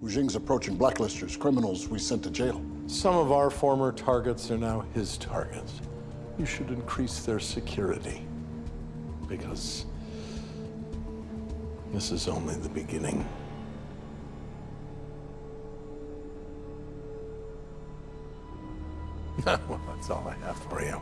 Wu Jing's approaching blacklisters, criminals we sent to jail. Some of our former targets are now his targets. You should increase their security. Because this is only the beginning. well, that's all I have for you.